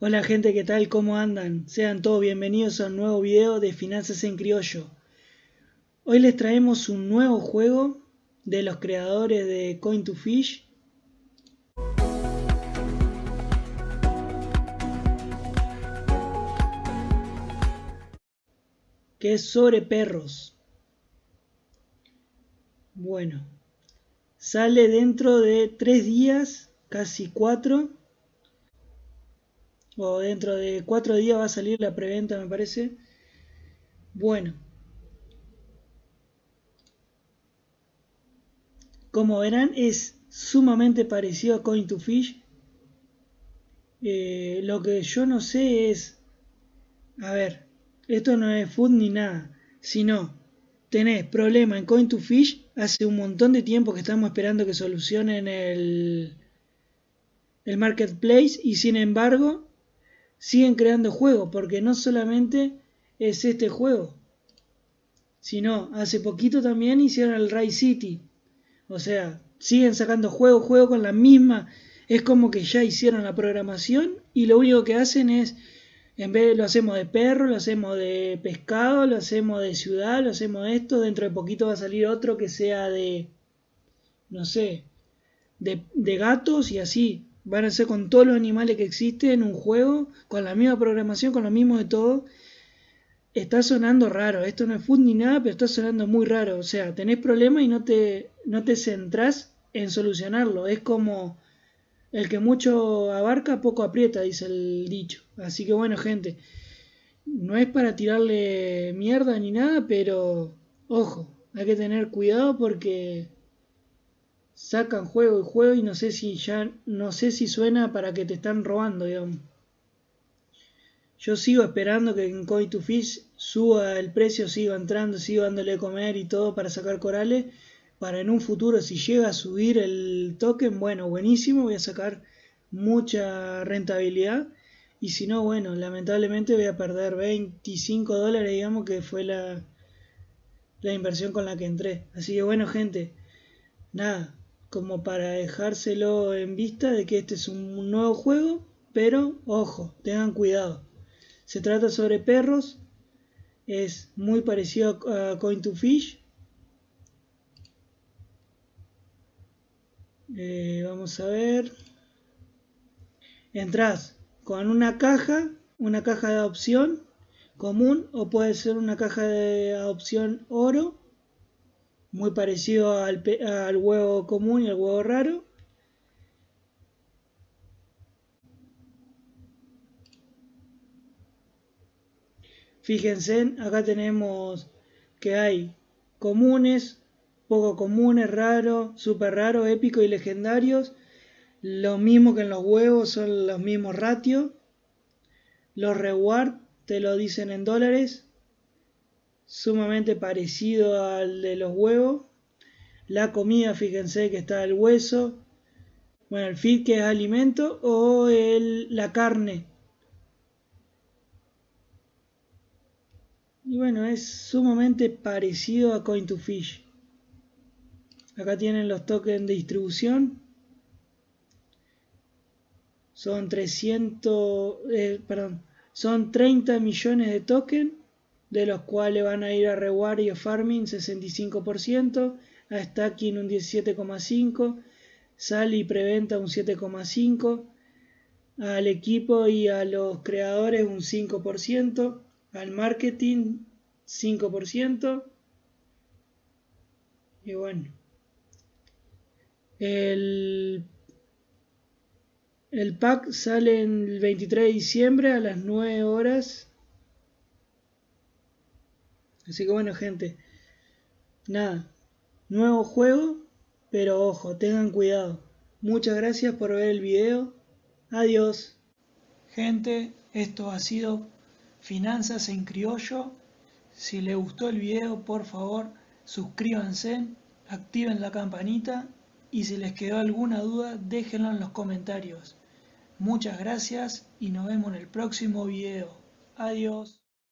Hola gente, ¿qué tal? ¿Cómo andan? Sean todos bienvenidos a un nuevo video de Finanzas en Criollo. Hoy les traemos un nuevo juego de los creadores de Coin2Fish. Que es sobre perros. Bueno, sale dentro de tres días, casi cuatro o dentro de cuatro días va a salir la preventa me parece. Bueno. Como verán es sumamente parecido a coin to fish. Eh, lo que yo no sé es a ver esto no es food ni nada sino tenés problema en coin to fish hace un montón de tiempo que estamos esperando que solucionen el el marketplace y sin embargo siguen creando juegos, porque no solamente es este juego, sino hace poquito también hicieron el Ray City. O sea, siguen sacando juego, juego con la misma. Es como que ya hicieron la programación y lo único que hacen es, en vez de lo hacemos de perro, lo hacemos de pescado, lo hacemos de ciudad, lo hacemos de esto, dentro de poquito va a salir otro que sea de, no sé, de, de gatos y así. Van a ser con todos los animales que existen en un juego, con la misma programación, con lo mismo de todo. Está sonando raro. Esto no es food ni nada, pero está sonando muy raro. O sea, tenés problemas y no te, no te centrás en solucionarlo. Es como el que mucho abarca, poco aprieta, dice el dicho. Así que bueno, gente. No es para tirarle mierda ni nada, pero ojo, hay que tener cuidado porque sacan juego y juego y no sé si ya no sé si suena para que te están robando, digamos. Yo sigo esperando que en Coin to Fish suba el precio, sigo entrando, sigo dándole de comer y todo para sacar corales. Para en un futuro, si llega a subir el token, bueno, buenísimo, voy a sacar mucha rentabilidad. Y si no, bueno, lamentablemente voy a perder 25 dólares, digamos que fue la, la inversión con la que entré. Así que bueno, gente, nada, como para dejárselo en vista de que este es un nuevo juego, pero ojo, tengan cuidado. Se trata sobre perros, es muy parecido a Coin to Fish. Eh, vamos a ver. Entras con una caja, una caja de adopción común o puede ser una caja de adopción oro muy parecido al, al huevo común y al huevo raro. Fíjense, acá tenemos que hay comunes, poco comunes, raros, super raros, épicos y legendarios. Lo mismo que en los huevos, son los mismos ratios. Los reward te lo dicen en dólares sumamente parecido al de los huevos. La comida, fíjense que está el hueso. Bueno, el feed que es alimento o el, la carne. Y bueno, es sumamente parecido a Coin to Fish. Acá tienen los tokens de distribución. Son 300, eh, perdón, son 30 millones de tokens de los cuales van a ir a reward y a farming 65%, a stacking un 17,5%, sal y preventa un 7,5%, al equipo y a los creadores un 5%, al marketing 5%, y bueno, el, el pack sale el 23 de diciembre a las 9 horas Así que bueno gente, nada, nuevo juego, pero ojo, tengan cuidado. Muchas gracias por ver el video. Adiós. Gente, esto ha sido Finanzas en Criollo. Si les gustó el video, por favor, suscríbanse, activen la campanita y si les quedó alguna duda, déjenlo en los comentarios. Muchas gracias y nos vemos en el próximo video. Adiós.